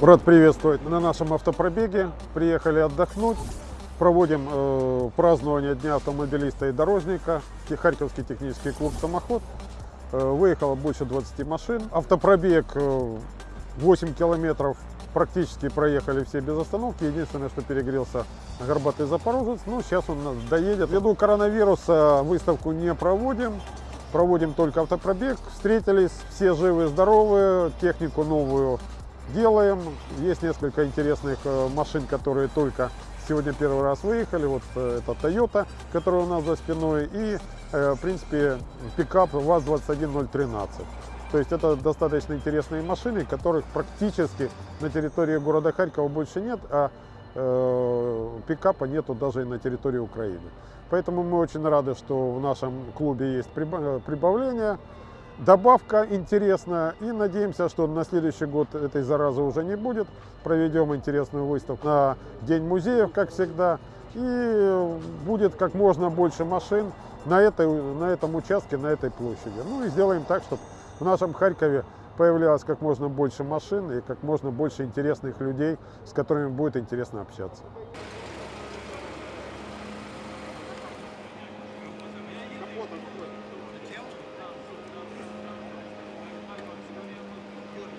Рад приветствовать на нашем автопробеге. Приехали отдохнуть. Проводим э, празднование Дня автомобилиста и дорожника. Харьковский технический клуб «Самоход». Э, выехало больше 20 машин. Автопробег э, 8 километров практически проехали все без остановки. Единственное, что перегрелся горбатый запорожец. Ну, сейчас он нас доедет. Ввиду коронавируса выставку не проводим. Проводим только автопробег. Встретились, все живы, здоровы. Технику новую делаем. Есть несколько интересных э, машин, которые только сегодня первый раз выехали. Вот э, это Toyota, которая у нас за спиной. И, э, в принципе, пикап ВАЗ-21013. То есть это достаточно интересные машины, которых практически на территории города Харькова больше нет, а э, пикапа нету даже и на территории Украины. Поэтому мы очень рады, что в нашем клубе есть прибавление. Добавка интересная и надеемся, что на следующий год этой заразы уже не будет. Проведем интересную выставку на День музеев, как всегда. И будет как можно больше машин на, этой, на этом участке, на этой площади. Ну и сделаем так, чтобы в нашем Харькове появлялось как можно больше машин и как можно больше интересных людей, с которыми будет интересно общаться.